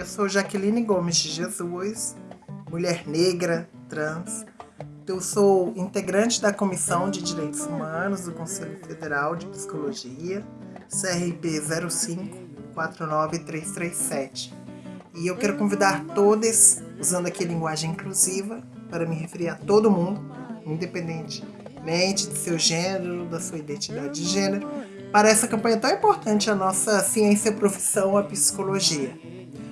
Eu sou Jaqueline Gomes de Jesus, mulher negra, trans. Eu sou integrante da Comissão de Direitos Humanos do Conselho Federal de Psicologia, CRP 0549337. E eu quero convidar todos, usando aqui linguagem inclusiva, para me referir a todo mundo, independentemente do seu gênero, da sua identidade de gênero, para essa campanha tão importante, a nossa ciência profissão, a psicologia.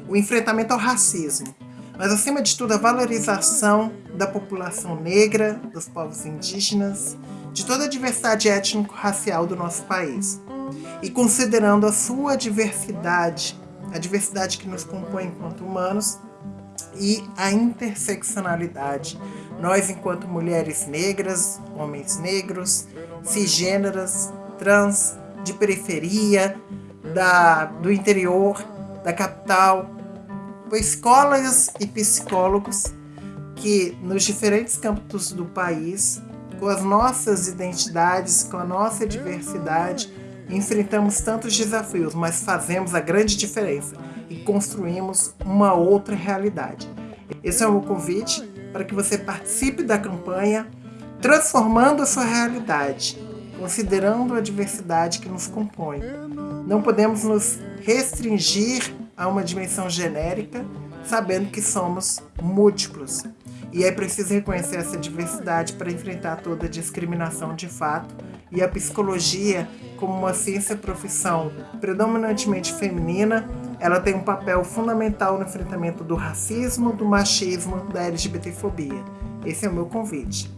O enfrentamento ao racismo, mas acima de tudo a valorização da população negra, dos povos indígenas, de toda a diversidade étnico-racial do nosso país. E considerando a sua diversidade, a diversidade que nos compõe enquanto humanos e a interseccionalidade. Nós, enquanto mulheres negras, homens negros, cisgêneras, trans, de periferia, da, do interior, da capital, escolas e psicólogos que nos diferentes campos do país, com as nossas identidades, com a nossa diversidade, enfrentamos tantos desafios, mas fazemos a grande diferença e construímos uma outra realidade. Esse é o meu convite para que você participe da campanha Transformando a sua realidade, considerando a diversidade que nos compõe. Não podemos nos restringir a uma dimensão genérica, sabendo que somos múltiplos. E é preciso reconhecer essa diversidade para enfrentar toda a discriminação de fato. E a psicologia, como uma ciência profissão predominantemente feminina, ela tem um papel fundamental no enfrentamento do racismo, do machismo, da LGBTfobia. Esse é o meu convite.